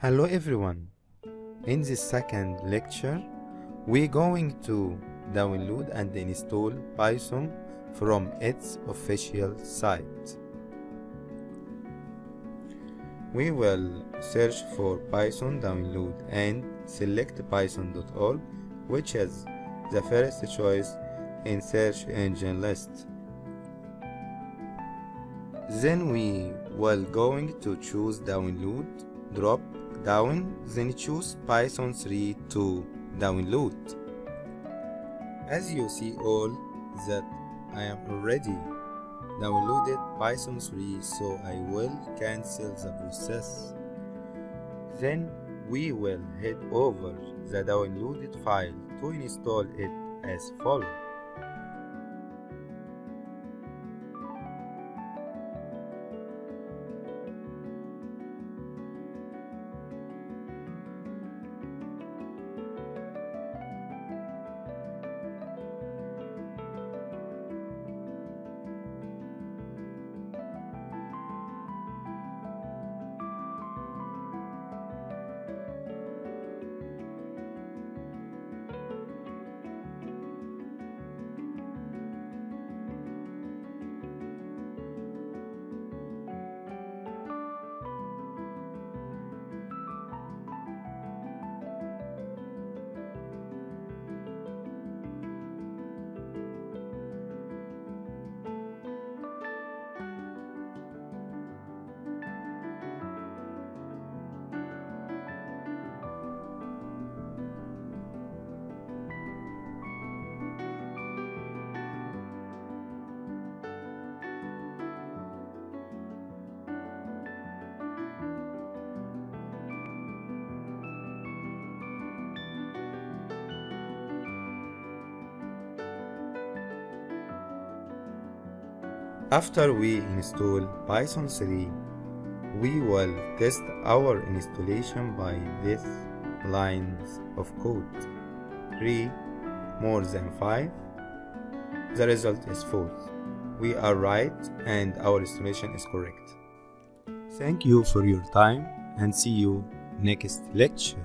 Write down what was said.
Hello everyone. In this second lecture, we're going to download and install Python from its official site. We will search for Python download and select python.org which is the first choice in search engine list. Then we will going to choose download, drop down, then choose Python 3 to download. As you see all that I am already downloaded Python 3 so I will cancel the process. Then we will head over the downloaded file to install it as follows. After we install Python 3, we will test our installation by these lines of code. 3 more than 5. The result is false. We are right and our installation is correct. Thank you for your time and see you next lecture.